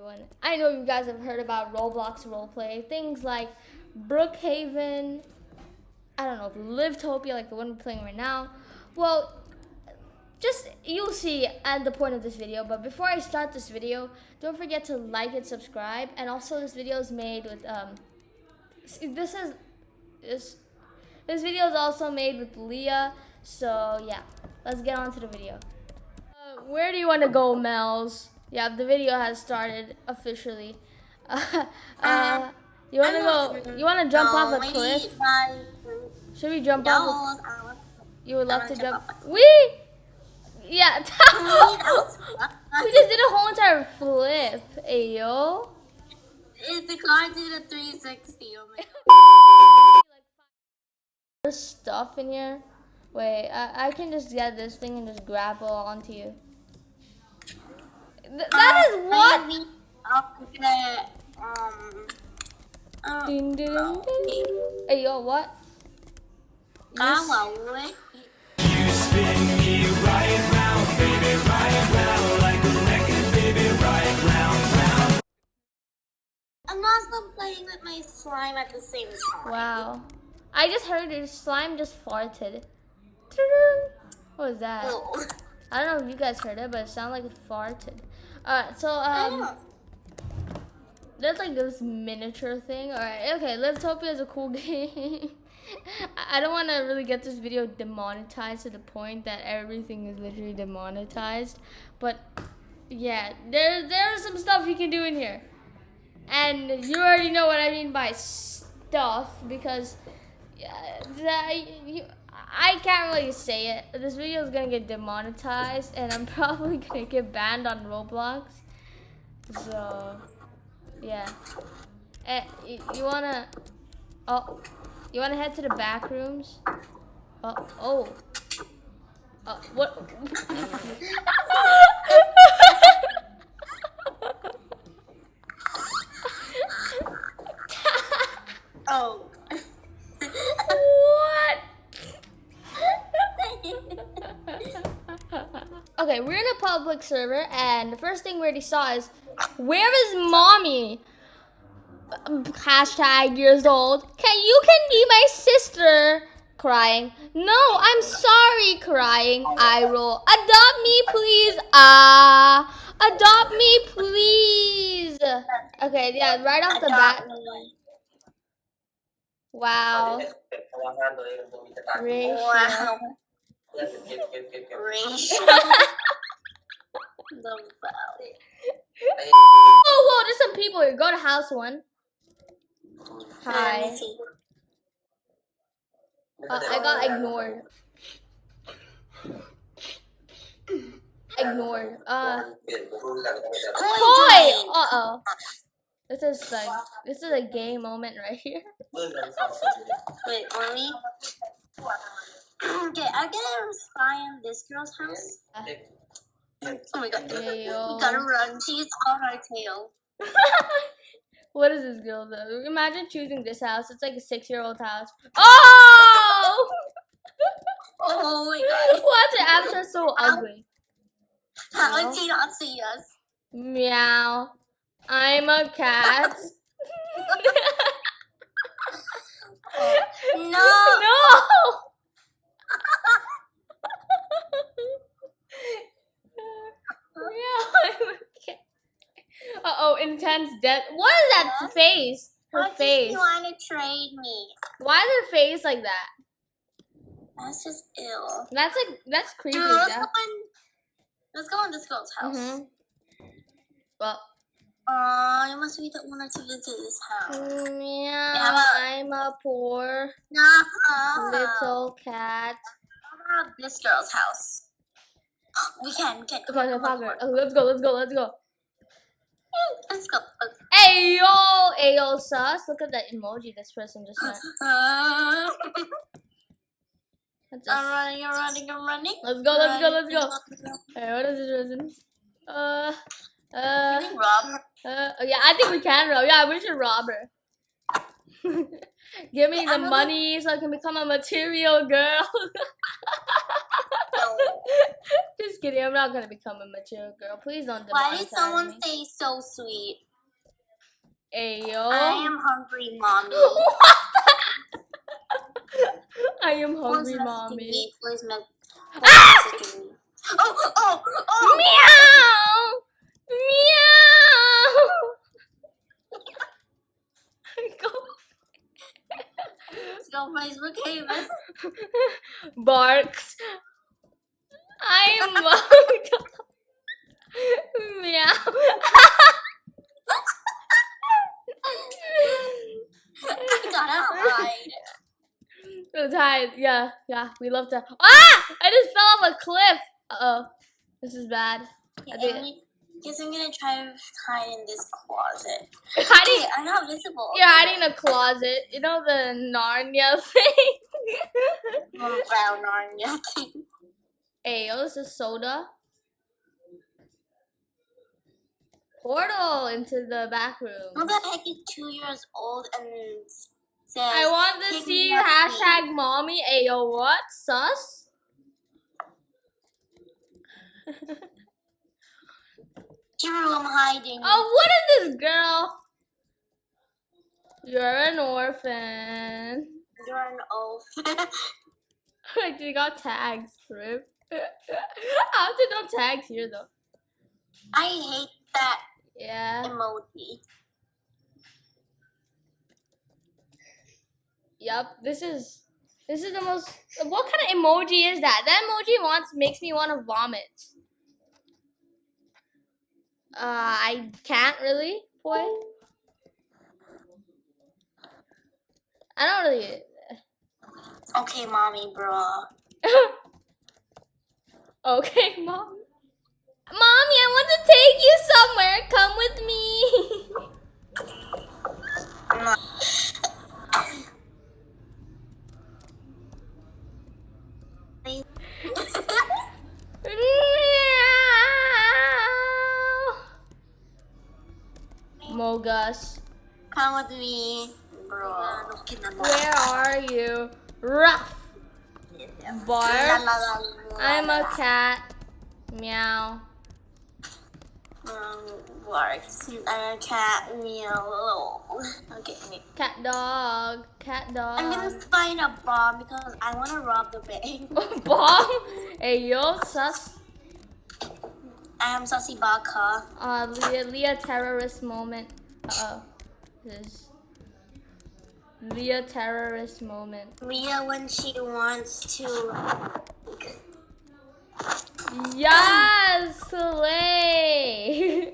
everyone. I know you guys have heard about Roblox roleplay, things like Brookhaven, I don't know, Livetopia, like the one we're playing right now. Well, just you'll see at the point of this video. But before I start this video, don't forget to like and subscribe. And also, this video is made with um, this is this this video is also made with Leah. So yeah, let's get on to the video. Uh, where do you want to go, Mel's? Yeah, the video has started officially. Uh, uh, you want to go? You want to jump off a cliff? Should we jump off? A, you would love to jump. We. Yeah. we just did a whole entire flip. Ayo. The car did a 360. Oh my god. There's stuff in here. Wait, I, I can just get this thing and just grapple onto you. Th that uh, is what? Okay, um, uh, ding, ding, ding. Hey, yo, what? You, you spin me right round, baby, right round, like a record, baby, right round, round. I'm also playing with my slime at the same time. Wow. I just heard your slime just farted. What was that? Oh. I don't know if you guys heard it, but it sounded like it farted. Alright, so, um... There's like this miniature thing. Alright, okay, Livetopia is a cool game. I don't want to really get this video demonetized to the point that everything is literally demonetized. But, yeah, there, there's some stuff you can do in here. And you already know what I mean by stuff because... Yeah, that, you, I can't really say it. This video is gonna get demonetized, and I'm probably gonna get banned on Roblox. So, yeah. Eh, you, wanna? Oh, you wanna head to the back rooms? Oh, oh. Uh, what? Okay, we're in a public server, and the first thing we already saw is, where is mommy? Hashtag years old. Can you can be my sister? Crying. No, I'm sorry. Crying. I roll. Adopt me, please. Ah, uh, adopt me, please. Okay, yeah, right off the bat. Wow. Wow. Oh, whoa, there's some people here. Go to house one. Hi. Uh, I got ignored. Ignored. Uh. Toy! Uh oh. This is like this is a gay moment right here. Wait, mommy. Okay, I gotta spy on this girl's house. Oh my god. We gotta run. She's on our tail. what is this girl though? Imagine choosing this house. It's like a six year old house. Oh! oh my god. What's the avatar so ugly? How did she not see us? Meow. I'm a cat. oh, no. No. Uh oh, intense death. What is that yeah. face? Her Why face. You want to trade me? Why is her face like that? That's just ill. That's like that's creepy. Dude, let's, go in, let's go in this girl's house. Mm -hmm. Well. Aw, you must be the owner to visit this house. Yeah, yeah I'm a poor nah, little cat. How about this girl's house? We can, we can. Okay, okay, okay. Oh, let's go, let's go, let's go. Let's go. Hey yo, hey yo, sus. Look at that emoji this person just sent. Uh, I'm running, I'm running, I'm running. Let's go, let's go, let's go. Hey, what is this resin? Uh, uh. Rob? Uh, oh, yeah, I think we can rob. Yeah, we should rob her. Give me the money so I can become a material girl. No. Just kidding. I'm not gonna become a material girl. Please don't Why did someone me. say so sweet? Ayo. I am hungry, mommy. I am hungry, mommy. Please me- please Ah! me. Oh, oh, oh! Meow! Meow! Go. Go Facebook Haven. Barks. I am Meow. I gotta hide. So tired. Yeah, yeah. We love to. Ah! I just fell off a cliff. Uh oh. This is bad. I think- Guess I'm gonna try to hide in this closet. Hiding. Hey, I'm not visible. You're hiding in a closet. You know the Narnia thing. Brown Narnia thing. hey, yo, this is soda. Portal into the back room. Who the heck is two years old and says I want to "Pick see me hashtag mommy. Ayo, what? Sus? Drew, I'm hiding. Oh, what is this girl? You're an orphan. You're an orphan. They got tags, Rip. How did no tags here though? I hate that Yeah. emoji. Yup. This is this is the most. What kind of emoji is that? That emoji wants makes me want to vomit. Uh, I can't really, boy. I don't really. Okay, mommy, bro. okay, mom. Mommy, I want to take you somewhere. Come with me. Come with me, bro. where are you? Ruff. Bark. I'm a cat. Meow. Um. I'm a cat. Meow. Okay. wait. Cat dog. Cat dog. I'm gonna find a bomb because I want to rob the bank. Bomb. Hey yo, sus. I am Sussy Baka. Uh, Leah, Leah terrorist moment. Uh oh. This is Leah terrorist moment. Leah when she wants to. Yes, slay.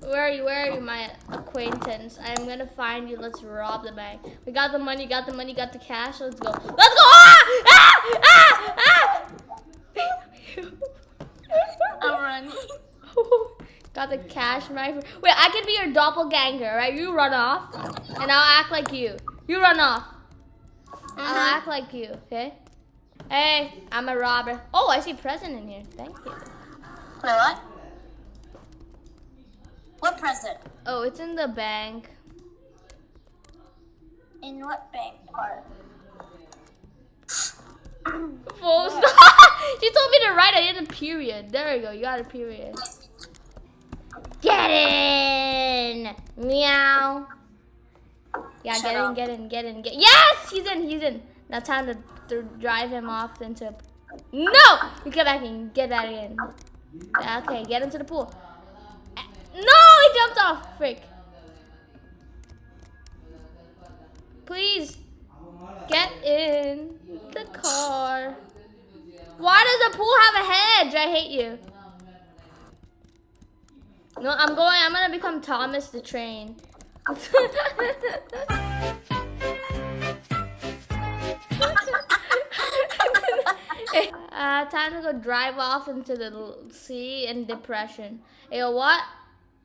Where are you? Where are you, my acquaintance? I'm gonna find you. Let's rob the bank. We got the money, got the money, got the cash. Let's go. Let's go! Ah! Ah! Ah! I'm running. got the cash money. Wait, I can be your doppelganger, right? You run off, and I'll act like you. You run off. I'll Mhm. act like you, okay? Hey, I'm a robber. Oh, I see present in here. Thank you. Wait, what? What present? Oh, it's in the bank. In what bank part? Full stop. she told me to write. I did a period. There you go. You got a period. Get in. Meow. Yeah, Shut get in, get in, get in, get. Yes, he's in, he's in. Now time to, to drive him off into. No, you get back in, get back in. Okay, get into the pool. No, he jumped off. Frick. Please get in the car. Why does the pool have a hedge? I hate you. No, I'm going. I'm gonna become Thomas the Train. uh, time to go drive off into the sea and depression. Hey, what?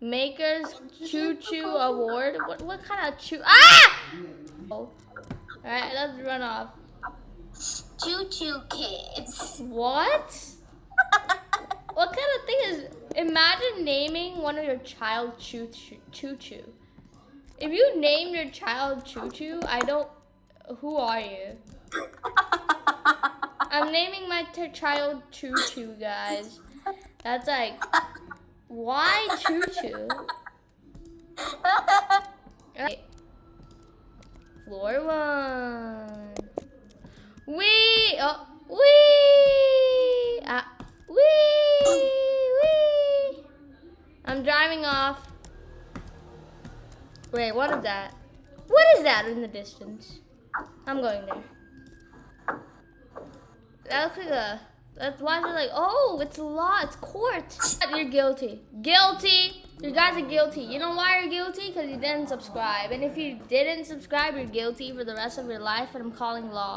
Makers Choo Choo Award? What, what kind of choo? Ah! Oh. Alright, let's run off. Choo choo kids. What? what kind of thing is? Imagine naming one of your child Choo Choo. If you name your child Choo Choo, I don't Who are you? I'm naming my t- child Choo Choo, guys. That's like, why Choo Choo? Okay. Floor one. Wee! Oh, wee! Ah! Wee! I'm driving off. Wait, what is that? What is that in the distance? I'm going there. That looks like a. That's why they're like, oh, it's law, it's court. You're guilty. Guilty. You guys are guilty. You know why you're guilty? Because you didn't subscribe. And if you didn't subscribe, you're guilty for the rest of your life, and I'm calling law.